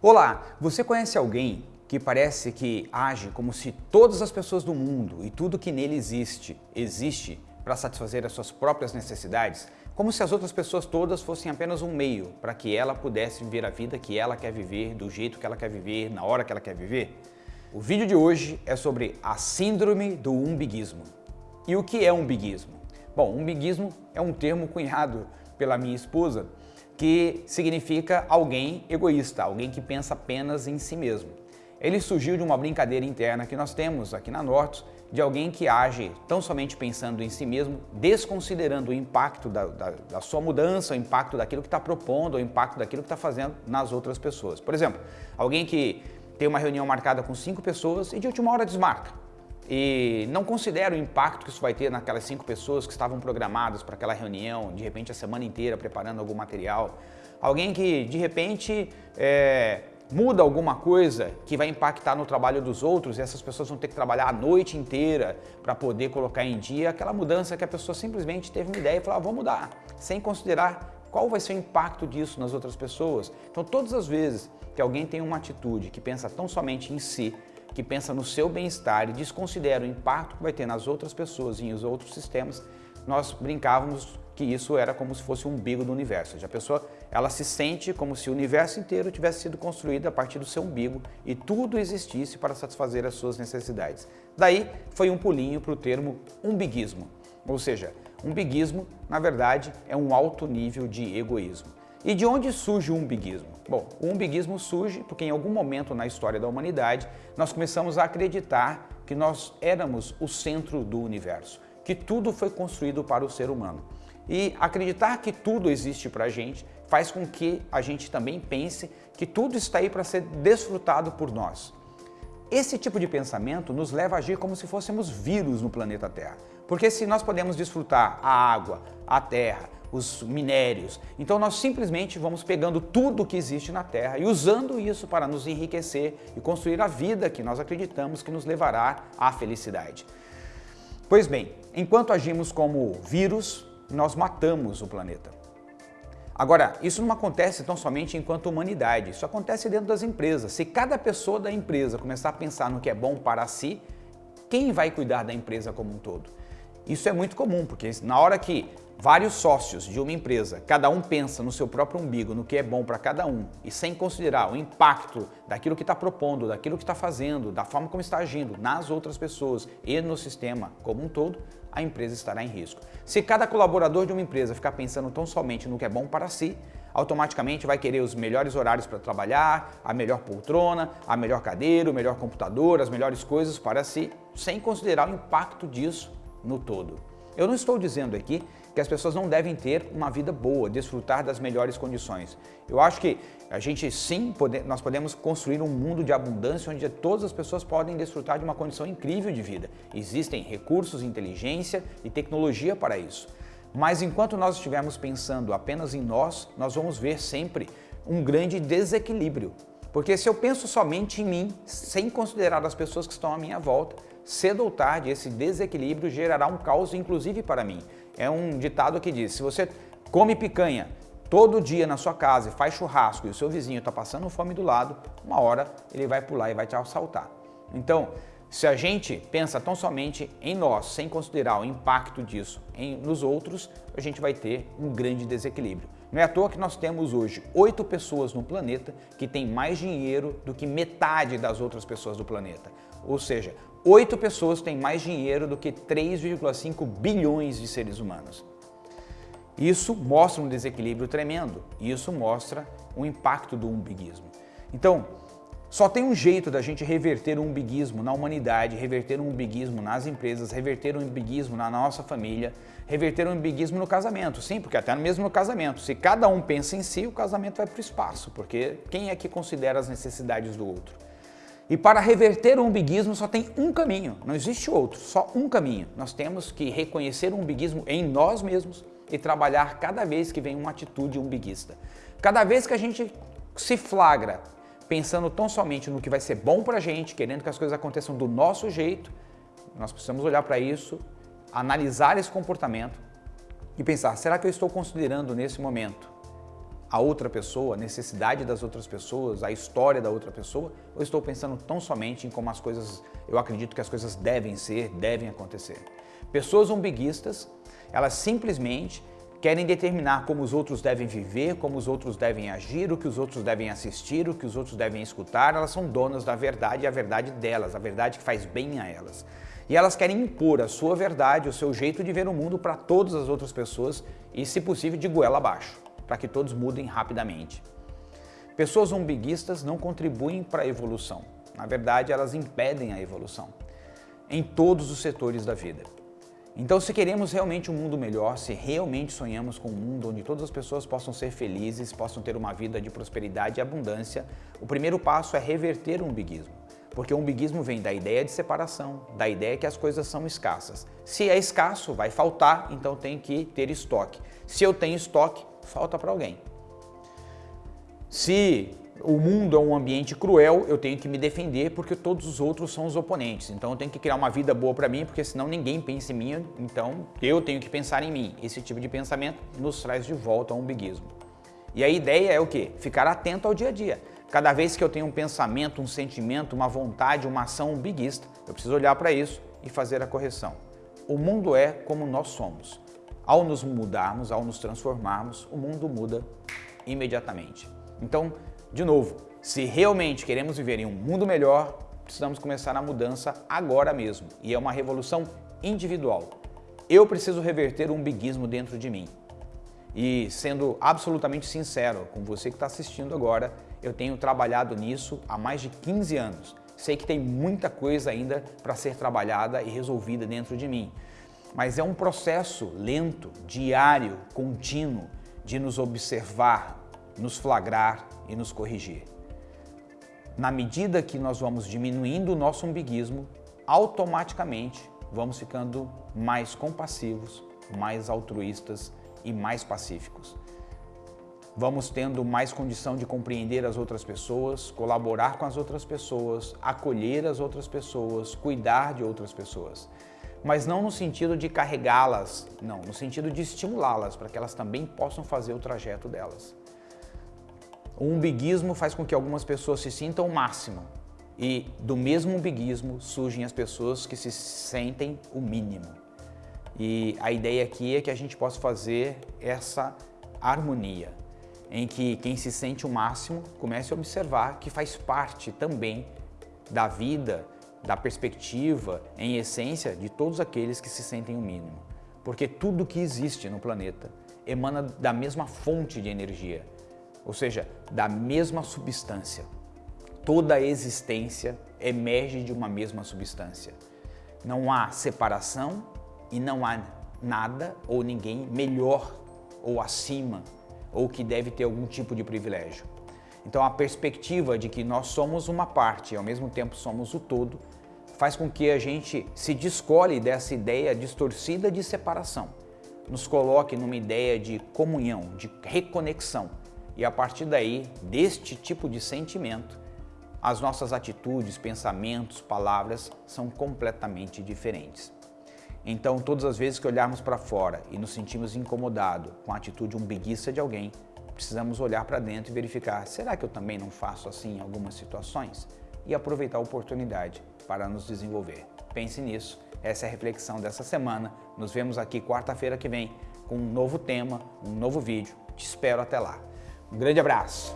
Olá, você conhece alguém que parece que age como se todas as pessoas do mundo e tudo que nele existe, existe para satisfazer as suas próprias necessidades? Como se as outras pessoas todas fossem apenas um meio para que ela pudesse viver a vida que ela quer viver, do jeito que ela quer viver, na hora que ela quer viver? O vídeo de hoje é sobre a síndrome do umbiguismo. E o que é umbiguismo? Bom, umbiguismo é um termo cunhado pela minha esposa que significa alguém egoísta, alguém que pensa apenas em si mesmo. Ele surgiu de uma brincadeira interna que nós temos aqui na Nortus, de alguém que age tão somente pensando em si mesmo, desconsiderando o impacto da, da, da sua mudança, o impacto daquilo que está propondo, o impacto daquilo que está fazendo nas outras pessoas. Por exemplo, alguém que tem uma reunião marcada com cinco pessoas e de última hora desmarca e não considera o impacto que isso vai ter naquelas cinco pessoas que estavam programadas para aquela reunião, de repente a semana inteira preparando algum material. Alguém que de repente é, muda alguma coisa que vai impactar no trabalho dos outros e essas pessoas vão ter que trabalhar a noite inteira para poder colocar em dia aquela mudança que a pessoa simplesmente teve uma ideia e falou, ah, vou mudar, sem considerar qual vai ser o impacto disso nas outras pessoas. Então todas as vezes que alguém tem uma atitude que pensa tão somente em si, que pensa no seu bem-estar e desconsidera o impacto que vai ter nas outras pessoas e nos outros sistemas, nós brincávamos que isso era como se fosse um umbigo do universo. A pessoa ela se sente como se o universo inteiro tivesse sido construído a partir do seu umbigo e tudo existisse para satisfazer as suas necessidades. Daí foi um pulinho para o termo umbiguismo, ou seja, umbiguismo, na verdade, é um alto nível de egoísmo. E de onde surge o umbiguismo? Bom, o umbiguismo surge porque em algum momento na história da humanidade nós começamos a acreditar que nós éramos o centro do universo, que tudo foi construído para o ser humano. E acreditar que tudo existe para a gente faz com que a gente também pense que tudo está aí para ser desfrutado por nós. Esse tipo de pensamento nos leva a agir como se fôssemos vírus no planeta Terra. Porque se nós podemos desfrutar a água, a terra, os minérios, então nós simplesmente vamos pegando tudo que existe na Terra e usando isso para nos enriquecer e construir a vida que nós acreditamos que nos levará à felicidade. Pois bem, enquanto agimos como vírus, nós matamos o planeta. Agora, isso não acontece tão somente enquanto humanidade, isso acontece dentro das empresas. Se cada pessoa da empresa começar a pensar no que é bom para si, quem vai cuidar da empresa como um todo? Isso é muito comum, porque na hora que vários sócios de uma empresa, cada um pensa no seu próprio umbigo, no que é bom para cada um, e sem considerar o impacto daquilo que está propondo, daquilo que está fazendo, da forma como está agindo nas outras pessoas e no sistema como um todo, a empresa estará em risco. Se cada colaborador de uma empresa ficar pensando tão somente no que é bom para si, automaticamente vai querer os melhores horários para trabalhar, a melhor poltrona, a melhor cadeira, o melhor computador, as melhores coisas para si, sem considerar o impacto disso no todo. Eu não estou dizendo aqui que as pessoas não devem ter uma vida boa, desfrutar das melhores condições. Eu acho que a gente sim, pode, nós podemos construir um mundo de abundância onde todas as pessoas podem desfrutar de uma condição incrível de vida. Existem recursos, inteligência e tecnologia para isso. Mas enquanto nós estivermos pensando apenas em nós, nós vamos ver sempre um grande desequilíbrio. Porque se eu penso somente em mim, sem considerar as pessoas que estão à minha volta, cedo ou tarde esse desequilíbrio gerará um caos inclusive para mim. É um ditado que diz, se você come picanha todo dia na sua casa e faz churrasco e o seu vizinho está passando fome do lado, uma hora ele vai pular e vai te assaltar. Então, se a gente pensa tão somente em nós, sem considerar o impacto disso em, nos outros, a gente vai ter um grande desequilíbrio. Não é à toa que nós temos hoje oito pessoas no planeta que têm mais dinheiro do que metade das outras pessoas do planeta. Ou seja, oito pessoas têm mais dinheiro do que 3,5 bilhões de seres humanos. Isso mostra um desequilíbrio tremendo. Isso mostra o impacto do umbiguismo. Então, só tem um jeito da gente reverter o umbiguismo na humanidade, reverter o umbiguismo nas empresas, reverter o umbiguismo na nossa família, reverter o umbiguismo no casamento. Sim, porque até mesmo no casamento, se cada um pensa em si, o casamento vai para o espaço, porque quem é que considera as necessidades do outro? E para reverter o umbiguismo só tem um caminho, não existe outro, só um caminho. Nós temos que reconhecer o umbiguismo em nós mesmos e trabalhar cada vez que vem uma atitude umbiguista. Cada vez que a gente se flagra pensando tão somente no que vai ser bom para a gente, querendo que as coisas aconteçam do nosso jeito, nós precisamos olhar para isso, analisar esse comportamento e pensar, será que eu estou considerando nesse momento a outra pessoa, a necessidade das outras pessoas, a história da outra pessoa, ou estou pensando tão somente em como as coisas, eu acredito que as coisas devem ser, devem acontecer. Pessoas umbiguistas, elas simplesmente querem determinar como os outros devem viver, como os outros devem agir, o que os outros devem assistir, o que os outros devem escutar. Elas são donas da verdade e a verdade delas, a verdade que faz bem a elas. E elas querem impor a sua verdade, o seu jeito de ver o mundo para todas as outras pessoas e, se possível, de goela abaixo, para que todos mudem rapidamente. Pessoas umbiguistas não contribuem para a evolução. Na verdade, elas impedem a evolução em todos os setores da vida. Então, se queremos realmente um mundo melhor, se realmente sonhamos com um mundo onde todas as pessoas possam ser felizes, possam ter uma vida de prosperidade e abundância, o primeiro passo é reverter o umbiguismo. Porque o umbiguismo vem da ideia de separação, da ideia que as coisas são escassas. Se é escasso, vai faltar, então tem que ter estoque. Se eu tenho estoque, falta para alguém. Se o mundo é um ambiente cruel, eu tenho que me defender porque todos os outros são os oponentes. Então eu tenho que criar uma vida boa para mim, porque senão ninguém pensa em mim, então eu tenho que pensar em mim. Esse tipo de pensamento nos traz de volta ao umbiguismo. E a ideia é o quê? Ficar atento ao dia a dia. Cada vez que eu tenho um pensamento, um sentimento, uma vontade, uma ação umbiguista, eu preciso olhar para isso e fazer a correção. O mundo é como nós somos. Ao nos mudarmos, ao nos transformarmos, o mundo muda imediatamente. Então, de novo, se realmente queremos viver em um mundo melhor, precisamos começar a mudança agora mesmo. E é uma revolução individual. Eu preciso reverter o umbiguismo dentro de mim. E sendo absolutamente sincero com você que está assistindo agora, eu tenho trabalhado nisso há mais de 15 anos. Sei que tem muita coisa ainda para ser trabalhada e resolvida dentro de mim. Mas é um processo lento, diário, contínuo, de nos observar, nos flagrar e nos corrigir. Na medida que nós vamos diminuindo o nosso umbiguismo, automaticamente vamos ficando mais compassivos, mais altruístas e mais pacíficos. Vamos tendo mais condição de compreender as outras pessoas, colaborar com as outras pessoas, acolher as outras pessoas, cuidar de outras pessoas. Mas não no sentido de carregá-las, não, no sentido de estimulá-las para que elas também possam fazer o trajeto delas. O umbiguismo faz com que algumas pessoas se sintam o máximo e do mesmo umbiguismo surgem as pessoas que se sentem o mínimo. E a ideia aqui é que a gente possa fazer essa harmonia, em que quem se sente o máximo comece a observar que faz parte também da vida, da perspectiva, em essência, de todos aqueles que se sentem o mínimo. Porque tudo que existe no planeta emana da mesma fonte de energia, ou seja, da mesma substância. Toda a existência emerge de uma mesma substância. Não há separação e não há nada ou ninguém melhor ou acima ou que deve ter algum tipo de privilégio. Então a perspectiva de que nós somos uma parte e ao mesmo tempo somos o todo faz com que a gente se descole dessa ideia distorcida de separação, nos coloque numa ideia de comunhão, de reconexão, e a partir daí, deste tipo de sentimento, as nossas atitudes, pensamentos, palavras são completamente diferentes. Então, todas as vezes que olharmos para fora e nos sentimos incomodados com a atitude umbiguista de alguém, precisamos olhar para dentro e verificar, será que eu também não faço assim em algumas situações? E aproveitar a oportunidade para nos desenvolver. Pense nisso, essa é a reflexão dessa semana. Nos vemos aqui quarta-feira que vem com um novo tema, um novo vídeo. Te espero até lá. Um grande abraço!